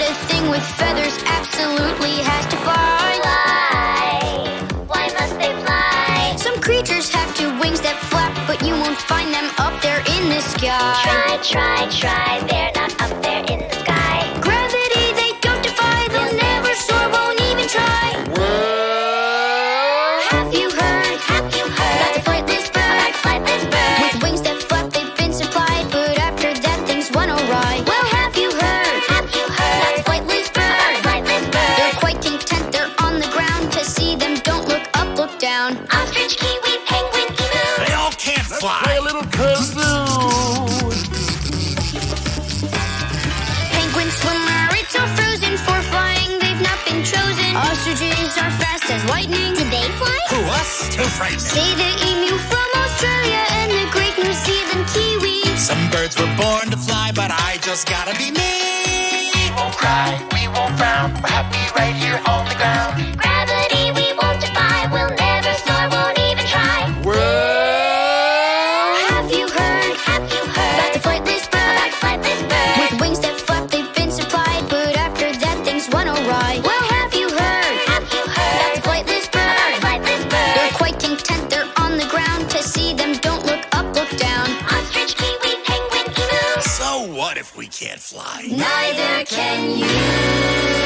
a thing with feathers absolutely has to fly. Fly. Why must they fly? Some creatures have two wings that flap, but you won't find them up there in the sky. Try, try, try. They're Ostrich, kiwi, penguin, emu. They all can't fly. Play a little kazoo. Penguin swimmer, it's all frozen for flying. They've not been chosen. Ostriches are fast as lightning. Did they fly? Who, us? Too frightening. Say the emu from Australia and the great New Zealand kiwi. Some birds were born to fly, but I just gotta be me. We won't cry, we won't frown. We're happy About heard? the flightless About bird? They're quite content, they're on the ground. To see them, don't look up, look down. Ostrich, kiwi, penguin, emu. So what if we can't fly? Neither can you.